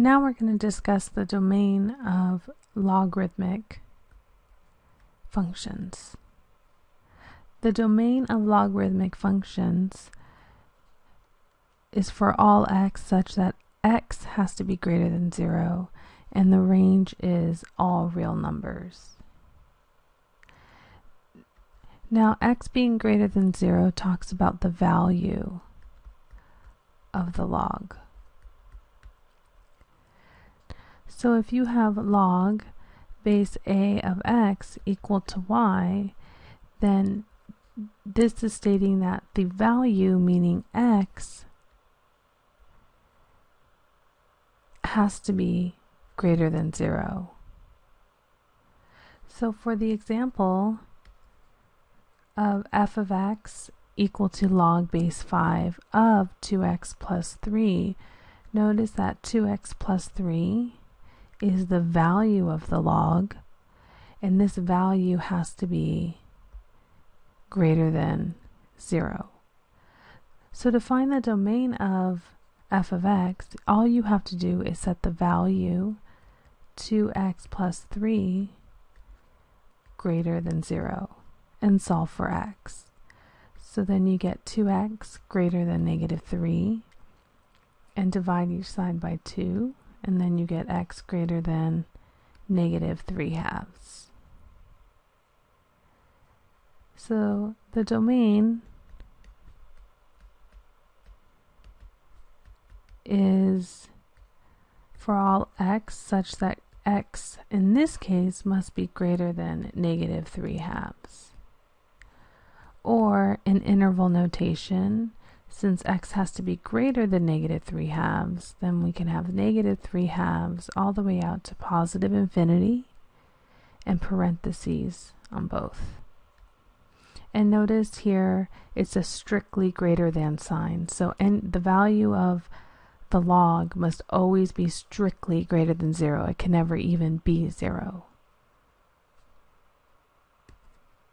Now we're going to discuss the domain of logarithmic functions. The domain of logarithmic functions is for all x such that x has to be greater than 0 and the range is all real numbers. Now x being greater than 0 talks about the value of the log. So if you have log base a of x equal to y, then this is stating that the value, meaning x, has to be greater than 0. So for the example of f of x equal to log base 5 of 2x plus 3, notice that 2x plus 3 is the value of the log, and this value has to be greater than 0. So to find the domain of f of x, all you have to do is set the value 2x plus 3 greater than 0 and solve for x. So then you get 2x greater than negative 3 and divide each side by 2 and then you get x greater than negative 3 halves. So the domain is for all x such that x in this case must be greater than negative 3 halves. Or in interval notation, since x has to be greater than negative 3 halves, then we can have negative 3 halves all the way out to positive infinity and parentheses on both. And notice here it's a strictly greater than sign. So and the value of the log must always be strictly greater than 0. It can never even be 0.